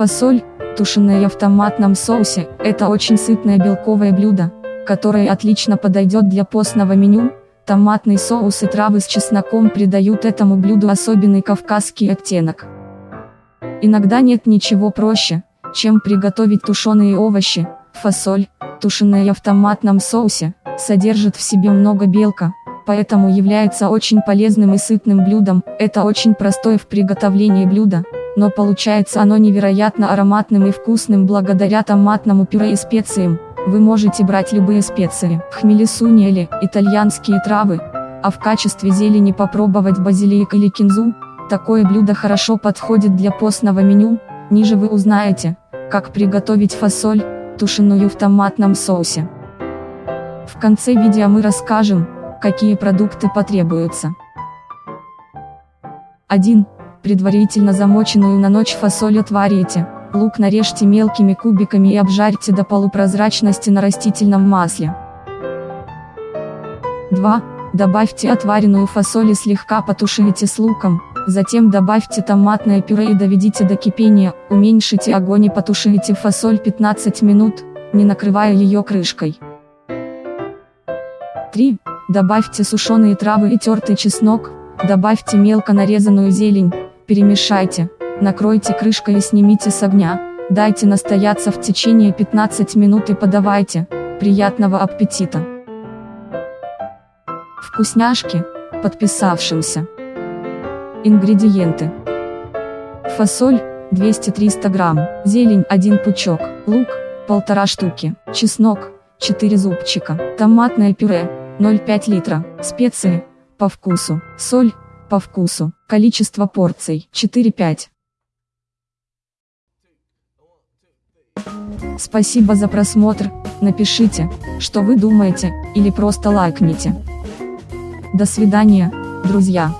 Фасоль, тушеная в томатном соусе, это очень сытное белковое блюдо, которое отлично подойдет для постного меню. Томатный соус и травы с чесноком придают этому блюду особенный кавказский оттенок. Иногда нет ничего проще, чем приготовить тушеные овощи. Фасоль, тушеная в томатном соусе, содержит в себе много белка, поэтому является очень полезным и сытным блюдом. Это очень простое в приготовлении блюдо, но получается оно невероятно ароматным и вкусным благодаря томатному пюре и специям. Вы можете брать любые специи, хмели сунели, итальянские травы, а в качестве зелени попробовать базилик или кинзу. Такое блюдо хорошо подходит для постного меню. Ниже вы узнаете, как приготовить фасоль, тушеную в томатном соусе. В конце видео мы расскажем, какие продукты потребуются. 1. Предварительно замоченную на ночь фасоль отварите. Лук нарежьте мелкими кубиками и обжарьте до полупрозрачности на растительном масле. 2. Добавьте отваренную фасоль и слегка потушите с луком, затем добавьте томатное пюре и доведите до кипения, уменьшите огонь и потушите фасоль 15 минут, не накрывая ее крышкой. 3. Добавьте сушеные травы и тертый чеснок, добавьте мелко нарезанную зелень, перемешайте, накройте крышкой и снимите с огня, дайте настояться в течение 15 минут и подавайте, приятного аппетита! Вкусняшки, подписавшимся. Ингредиенты. Фасоль, 200-300 грамм, зелень 1 пучок, лук, полтора штуки, чеснок, 4 зубчика, томатное пюре, 0,5 литра, специи, по вкусу, соль, по вкусу, количество порций, 4-5. Спасибо за просмотр, напишите, что вы думаете, или просто лайкните. До свидания, друзья.